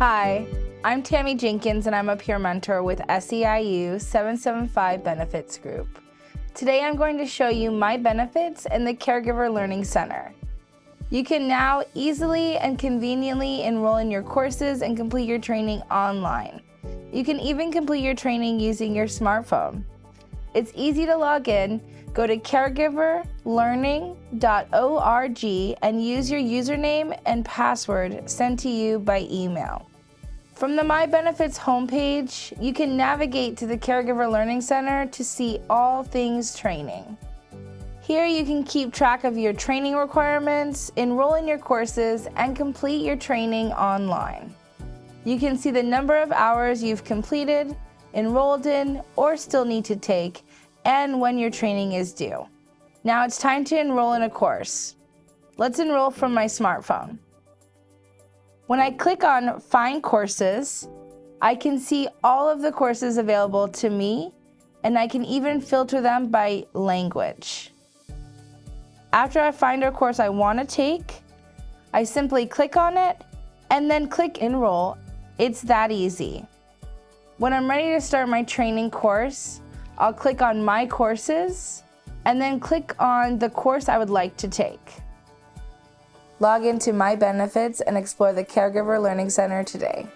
Hi, I'm Tammy Jenkins and I'm a peer mentor with SEIU 775 Benefits Group. Today I'm going to show you my benefits in the Caregiver Learning Center. You can now easily and conveniently enroll in your courses and complete your training online. You can even complete your training using your smartphone. It's easy to log in. Go to caregiverlearning.org and use your username and password sent to you by email. From the My Benefits homepage, you can navigate to the Caregiver Learning Center to see all things training. Here you can keep track of your training requirements, enroll in your courses, and complete your training online. You can see the number of hours you've completed, enrolled in, or still need to take, and when your training is due. Now it's time to enroll in a course. Let's enroll from my smartphone. When I click on Find Courses, I can see all of the courses available to me, and I can even filter them by language. After I find a course I want to take, I simply click on it and then click Enroll. It's that easy. When I'm ready to start my training course, I'll click on My Courses and then click on the course I would like to take. Log into My Benefits and explore the Caregiver Learning Center today.